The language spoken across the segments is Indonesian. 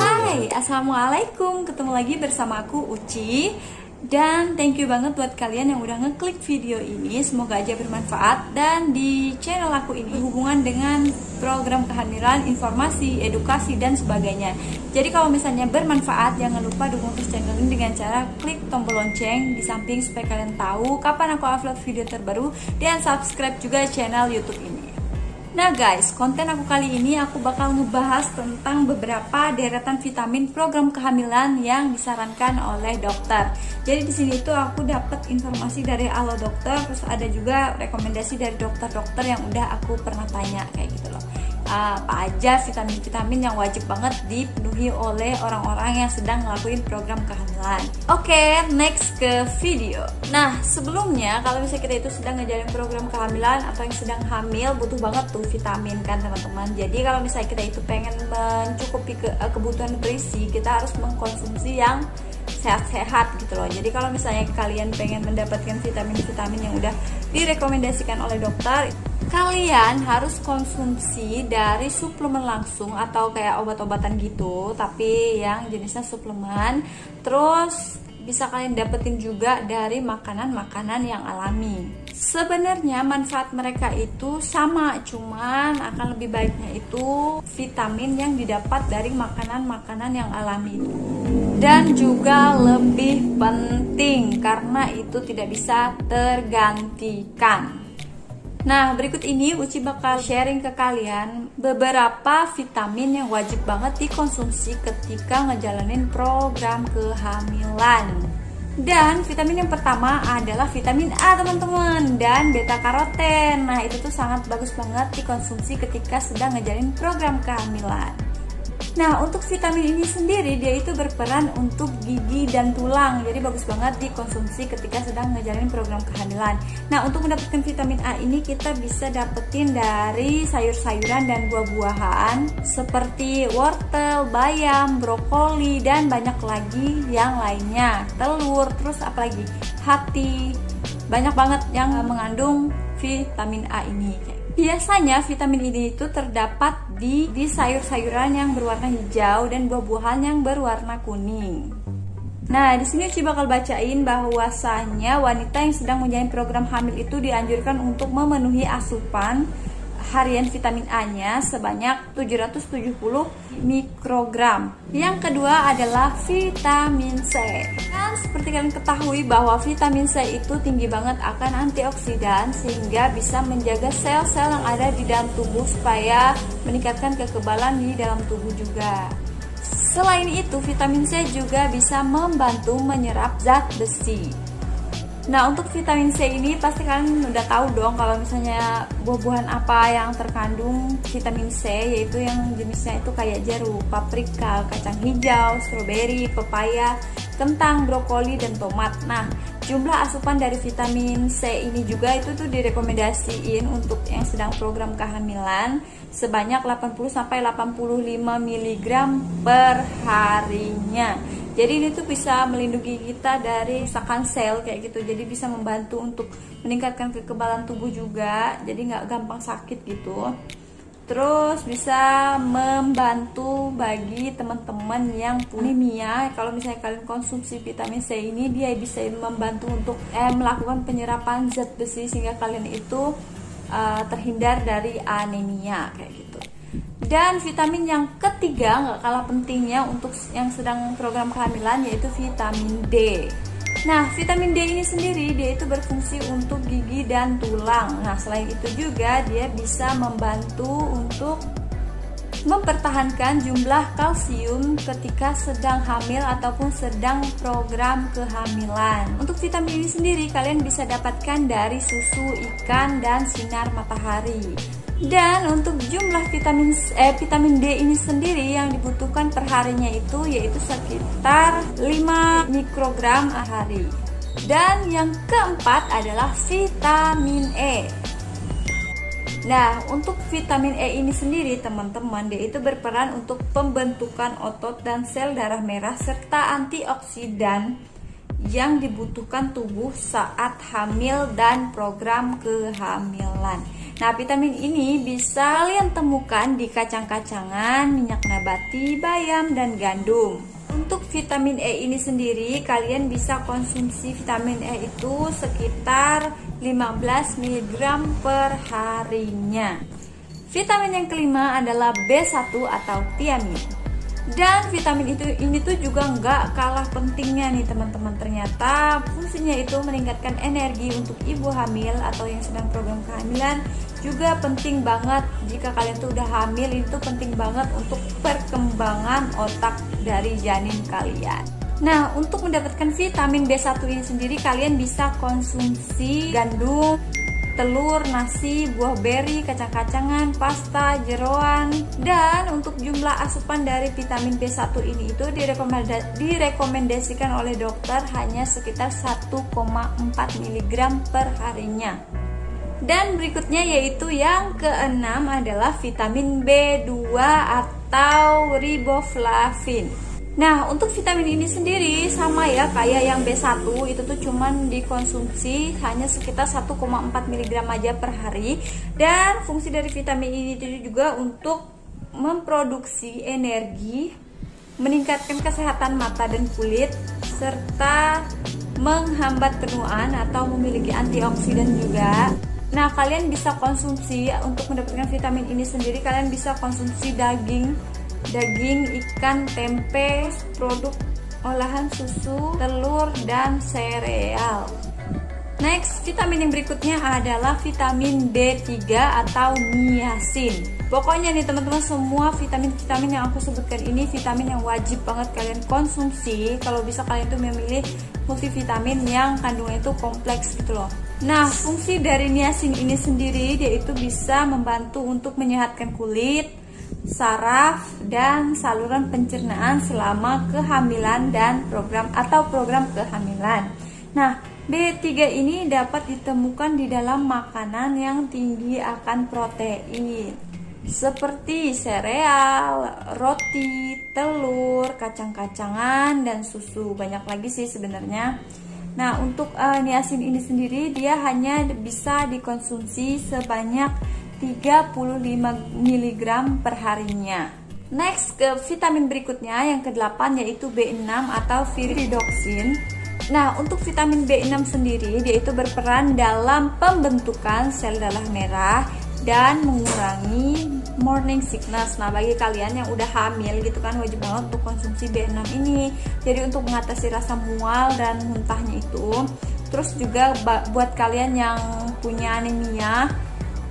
Hai, Assalamualaikum. Ketemu lagi bersama aku Uci Dan thank you banget buat kalian yang udah ngeklik video ini. Semoga aja bermanfaat. Dan di channel aku ini hubungan dengan program kehamilan, informasi, edukasi, dan sebagainya. Jadi kalau misalnya bermanfaat Jangan lupa dukung terus channel ini dengan cara klik tombol lonceng. Di samping supaya kalian tahu kapan aku upload video terbaru. Dan subscribe juga channel youtube ini Nah guys, konten aku kali ini aku bakal ngebahas tentang beberapa deretan vitamin program kehamilan yang disarankan oleh dokter. Jadi di sini tuh aku dapat informasi dari Alo Dokter, terus ada juga rekomendasi dari dokter-dokter yang udah aku pernah tanya kayak gitu. Apa aja vitamin-vitamin yang wajib banget dipenuhi oleh orang-orang yang sedang ngelakuin program kehamilan. Oke, next ke video. Nah, sebelumnya kalau misalnya kita itu sedang ngejalin program kehamilan atau yang sedang hamil butuh banget tuh vitamin kan teman-teman. Jadi kalau misalnya kita itu pengen mencukupi ke, eh, kebutuhan berisi, kita harus mengkonsumsi yang sehat-sehat gitu loh. Jadi kalau misalnya kalian pengen mendapatkan vitamin-vitamin yang udah direkomendasikan oleh dokter, kalian harus konsumsi dari suplemen langsung atau kayak obat-obatan gitu, tapi yang jenisnya suplemen. Terus bisa kalian dapetin juga dari makanan-makanan yang alami. Sebenarnya manfaat mereka itu sama, cuman akan lebih baiknya itu vitamin yang didapat dari makanan-makanan yang alami dan juga lebih penting karena itu tidak bisa tergantikan. Nah, berikut ini Uci bakal sharing ke kalian beberapa vitamin yang wajib banget dikonsumsi ketika ngejalanin program kehamilan. Dan vitamin yang pertama adalah vitamin A teman-teman dan beta karoten. Nah, itu tuh sangat bagus banget dikonsumsi ketika sedang ngejalanin program kehamilan. Nah, untuk vitamin ini sendiri dia itu berperan untuk gigi dan tulang. Jadi bagus banget dikonsumsi ketika sedang ngejalanin program kehamilan. Nah, untuk mendapatkan vitamin A ini kita bisa dapetin dari sayur-sayuran dan buah-buahan seperti wortel, bayam, brokoli dan banyak lagi yang lainnya. Telur, terus apalagi hati. Banyak banget yang mengandung vitamin A ini. Biasanya vitamin ini itu terdapat di di sayur-sayuran yang berwarna hijau dan buah-buahan yang berwarna kuning. Nah, di sini Uci bakal bacain bahwasanya wanita yang sedang menjalani program hamil itu dianjurkan untuk memenuhi asupan harian vitamin A-nya sebanyak 770 mikrogram. Yang kedua adalah vitamin C. Kan seperti kalian ketahui bahwa vitamin C itu tinggi banget akan antioksidan sehingga bisa menjaga sel-sel yang ada di dalam tubuh supaya meningkatkan kekebalan di dalam tubuh juga. Selain itu, vitamin C juga bisa membantu menyerap zat besi. Nah untuk vitamin C ini pasti kalian udah tahu dong kalau misalnya buah-buahan apa yang terkandung vitamin C yaitu yang jenisnya itu kayak jeruk, paprika, kacang hijau, stroberi, pepaya, kentang, brokoli, dan tomat. Nah jumlah asupan dari vitamin C ini juga itu tuh direkomendasiin untuk yang sedang program kehamilan sebanyak 80 sampai 85 mg per harinya. Jadi ini tuh bisa melindungi kita dari sakan sel kayak gitu. Jadi bisa membantu untuk meningkatkan kekebalan tubuh juga. Jadi nggak gampang sakit gitu terus bisa membantu bagi teman-teman yang anemia kalau misalnya kalian konsumsi vitamin C ini dia bisa membantu untuk eh, melakukan penyerapan zat besi sehingga kalian itu uh, terhindar dari anemia kayak gitu dan vitamin yang ketiga nggak kalah pentingnya untuk yang sedang program kehamilan yaitu vitamin D. Nah, vitamin D ini sendiri dia itu berfungsi untuk gigi dan tulang. Nah, selain itu juga dia bisa membantu untuk mempertahankan jumlah kalsium ketika sedang hamil ataupun sedang program kehamilan. Untuk vitamin ini sendiri kalian bisa dapatkan dari susu ikan dan sinar matahari. Dan untuk jumlah vitamin eh, vitamin D ini sendiri yang dibutuhkan perharinya itu yaitu sekitar 5 mikrogram hari. Dan yang keempat adalah vitamin E. Nah, untuk vitamin E ini sendiri, teman-teman, dia itu berperan untuk pembentukan otot dan sel darah merah serta antioksidan yang dibutuhkan tubuh saat hamil dan program kehamilan. Nah, vitamin ini bisa kalian temukan di kacang-kacangan, minyak nabati, bayam, dan gandum. Untuk vitamin E ini sendiri, kalian bisa konsumsi vitamin E itu sekitar 15 mg per harinya. Vitamin yang kelima adalah B1 atau tiamin. Dan vitamin itu ini tuh juga nggak kalah pentingnya nih teman-teman. Ternyata fungsinya itu meningkatkan energi untuk ibu hamil atau yang sedang program kehamilan juga penting banget jika kalian tuh udah hamil itu penting banget untuk perkembangan otak dari janin kalian. Nah, untuk mendapatkan vitamin B1 ini sendiri kalian bisa konsumsi gandum, telur, nasi, buah beri, kacang-kacangan, pasta, jeroan. Dan untuk jumlah asupan dari vitamin B1 ini itu direkomendasikan oleh dokter hanya sekitar 1,4 mg per harinya. Dan berikutnya yaitu yang keenam adalah vitamin B2 atau riboflavin. Nah, untuk vitamin ini sendiri sama ya kayak yang B1 itu tuh cuman dikonsumsi hanya sekitar 1,4 mg aja per hari dan fungsi dari vitamin ini itu juga untuk memproduksi energi, meningkatkan kesehatan mata dan kulit serta menghambat penuaan atau memiliki antioksidan juga. Nah, kalian bisa konsumsi untuk mendapatkan vitamin ini sendiri kalian bisa konsumsi daging daging, ikan, tempe, produk olahan susu, telur, dan sereal. Next, vitamin yang berikutnya adalah vitamin B3 atau niacin. Pokoknya nih teman-teman semua vitamin-vitamin yang aku sebutkan ini vitamin yang wajib banget kalian konsumsi. Kalau bisa kalian tuh memilih multivitamin yang kandungannya itu kompleks gitu loh. Nah, fungsi dari niacin ini sendiri dia itu bisa membantu untuk menyehatkan kulit, saraf dan saluran pencernaan selama kehamilan dan program atau program kehamilan. Nah, B3 ini dapat ditemukan di dalam makanan yang tinggi akan protein seperti sereal, roti, telur, kacang-kacangan dan susu. Banyak lagi sih sebenarnya. Nah, untuk uh, niacin ini sendiri dia hanya bisa dikonsumsi sebanyak 35 mg per harinya. Next ke vitamin berikutnya yang ke-8 yaitu B6 atau viridoxin. Nah, untuk vitamin B6 sendiri dia itu berperan dalam pembentukan sel darah merah dan mengurangi morning sickness. Nah, bagi kalian yang udah hamil gitu kan wajib banget untuk konsumsi B6 ini. Jadi untuk mengatasi rasa mual dan muntahnya itu. Terus juga buat kalian yang punya anemia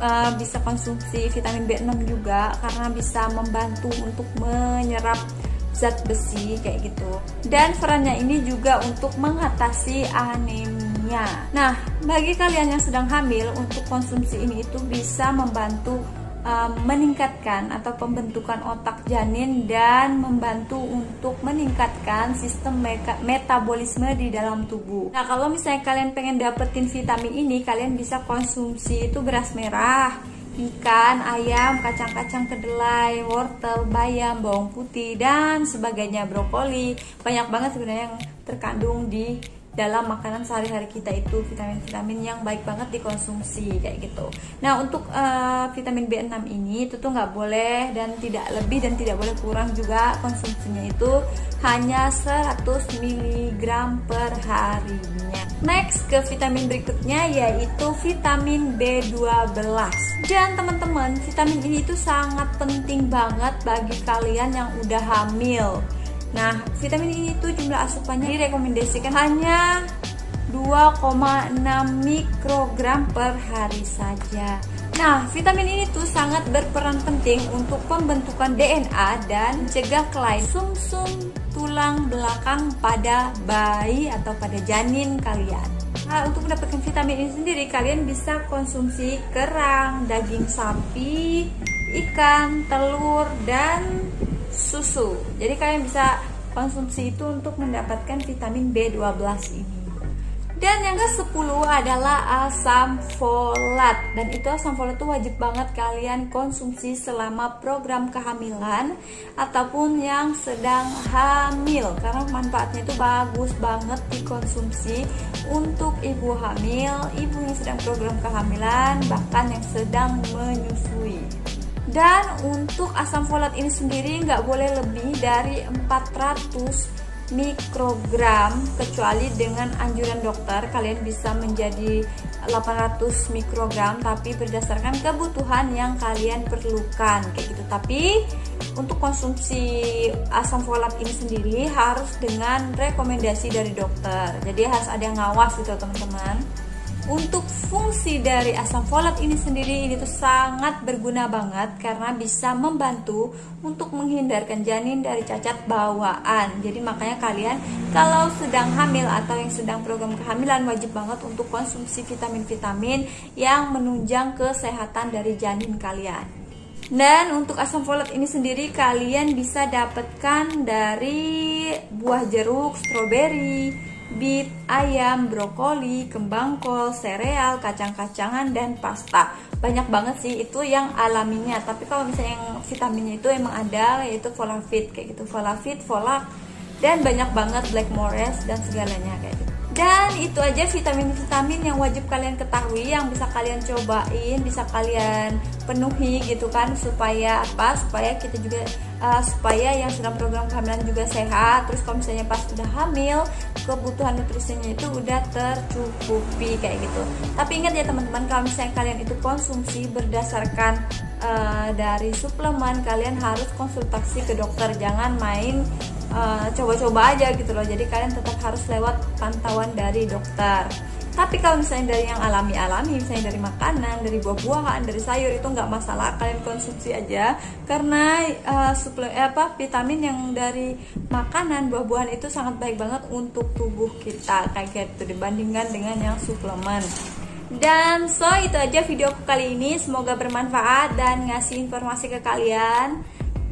uh, bisa konsumsi vitamin B6 juga karena bisa membantu untuk menyerap zat besi kayak gitu. Dan perannya ini juga untuk mengatasi anemia. Nah, bagi kalian yang sedang hamil untuk konsumsi ini itu bisa membantu meningkatkan atau pembentukan otak janin dan membantu untuk meningkatkan sistem metabolisme di dalam tubuh. Nah, kalau misalnya kalian pengen dapetin vitamin ini, kalian bisa konsumsi itu beras merah, ikan, ayam, kacang-kacang kedelai, wortel, bayam, bawang putih dan sebagainya, brokoli. Banyak banget sebenarnya yang terkandung di dalam makanan sehari-hari kita itu vitamin-vitamin yang baik banget dikonsumsi kayak gitu. Nah untuk uh, vitamin B6 ini itu tuh nggak boleh dan tidak lebih dan tidak boleh kurang juga konsumsinya itu hanya 100 mg per harinya. Next ke vitamin berikutnya yaitu vitamin B12. Dan teman-teman vitamin ini itu sangat penting banget bagi kalian yang udah hamil Nah, vitamin ini tuh jumlah asupannya direkomendasikan hanya 2,6 mikrogram per hari saja. Nah, vitamin ini tuh sangat berperan penting untuk pembentukan DNA dan cegah kelainan sumsum tulang belakang pada bayi atau pada janin kalian. Nah, untuk mendapatkan vitamin ini sendiri, kalian bisa konsumsi kerang, daging sapi, ikan, telur, dan susu. Jadi kalian bisa konsumsi itu untuk mendapatkan vitamin B12 ini. Dan yang ke-10 adalah asam folat Dan itu asam folat itu wajib banget kalian konsumsi selama program kehamilan Ataupun yang sedang hamil Karena manfaatnya itu bagus banget dikonsumsi Untuk ibu hamil, ibu yang sedang program kehamilan Bahkan yang sedang menyusui dan untuk asam folat ini sendiri nggak boleh lebih dari 400 mikrogram kecuali dengan anjuran dokter. Kalian bisa menjadi 800 mikrogram tapi berdasarkan kebutuhan yang kalian perlukan kayak gitu. Tapi untuk konsumsi asam folat ini sendiri harus dengan rekomendasi dari dokter. Jadi harus ada yang ngawas gitu teman-teman untuk fungsi dari asam folat ini sendiri ini tuh sangat berguna banget karena bisa membantu untuk menghindarkan janin dari cacat bawaan. Jadi makanya kalian kalau sedang hamil atau yang sedang program kehamilan wajib banget untuk konsumsi vitamin-vitamin yang menunjang kesehatan dari janin kalian. Dan untuk asam folat ini sendiri kalian bisa dapatkan dari buah jeruk, stroberi, beet, ayam, brokoli, kembang kol, sereal, kacang-kacangan, dan pasta. Banyak banget sih itu yang alaminya. Tapi kalau misalnya yang vitaminnya itu emang ada yaitu folafit kayak gitu, folafit, folak, dan banyak banget black forest dan segalanya kayak gitu. Dan itu aja vitamin-vitamin yang wajib kalian ketahui yang bisa kalian cobain, bisa kalian penuhi gitu kan supaya apa? Supaya kita juga uh, supaya yang sedang program kehamilan juga sehat. Terus kalau misalnya pas udah hamil, kebutuhan nutrisinya itu udah tercukupi kayak gitu. Tapi ingat ya teman-teman kalau misalnya kalian itu konsumsi berdasarkan uh, dari suplemen, kalian harus konsultasi ke dokter. Jangan main Eh, coba-coba uh, aja gitu loh jadi kalian tetap harus lewat pantauan dari dokter tapi kalau misalnya dari yang alami-alami misalnya dari makanan dari buah-buahan dari sayur itu nggak masalah. Kalian konsumsi aja. Karena uh, suple eh, apa vitamin yang dari makanan buah-buahan itu sangat baik banget untuk tubuh kita. Kayak gitu dibandingkan dengan yang suplemen. Dan so itu aja videoku kali ini. Semoga bermanfaat dan ngasih informasi ke kalian.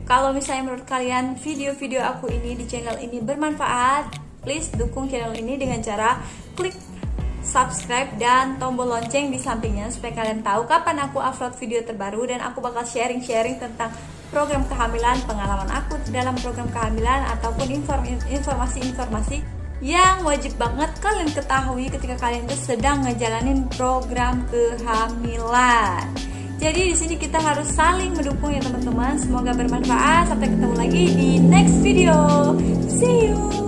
Kalau misalnya menurut kalian video-video aku ini di channel ini bermanfaat, please dukung channel ini dengan cara klik subscribe dan tombol lonceng di sampingnya supaya kalian tahu kapan aku upload video terbaru dan aku bakal sharing-sharing tentang program kehamilan, pengalaman aku dalam program kehamilan ataupun informasi-informasi yang wajib banget kalian ketahui ketika kalian itu sedang ngejalanin program kehamilan. Jadi di sini kita harus saling mendukung ya teman-teman. Semoga bermanfaat. Sampai ketemu lagi di next video. See you.